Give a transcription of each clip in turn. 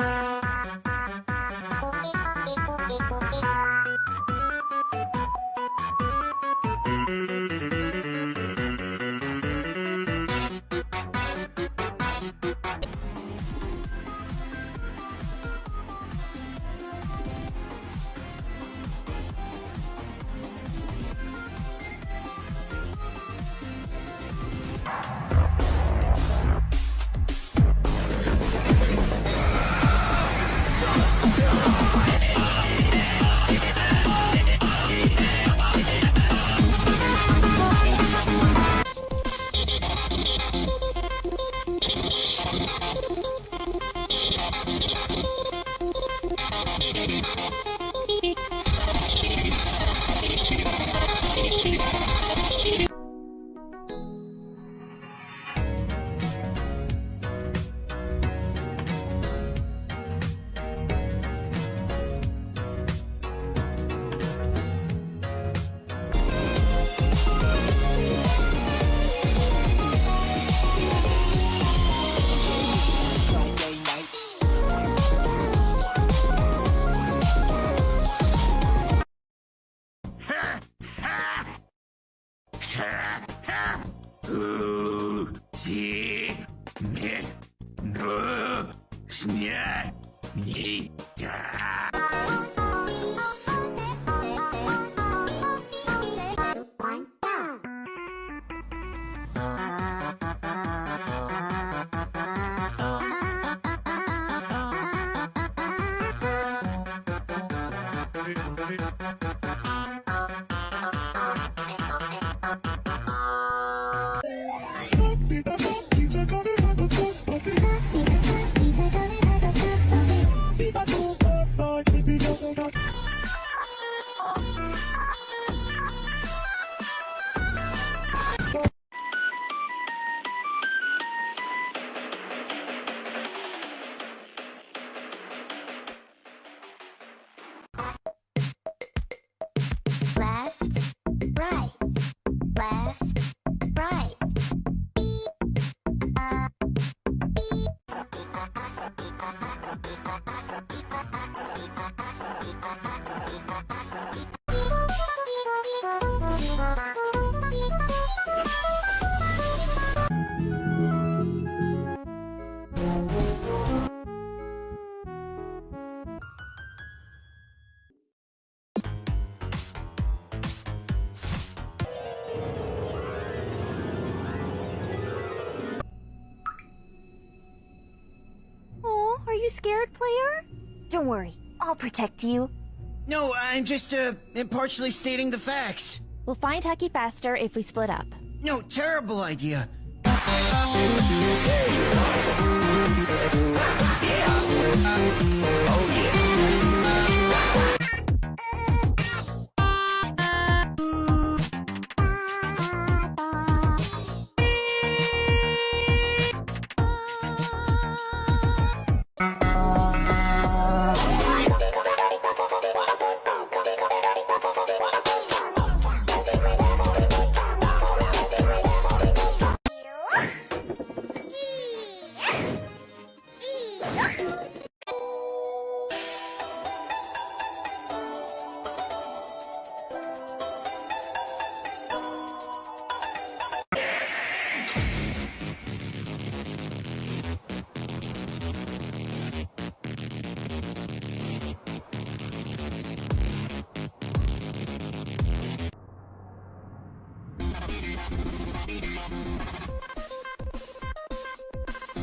Bye. Uh-oh. Oh, are you scared, player? Don't worry, I'll protect you. No, I'm just, uh, impartially stating the facts. We'll find Hucky faster if we split up. No, terrible idea.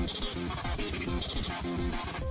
私が見るのを知らない。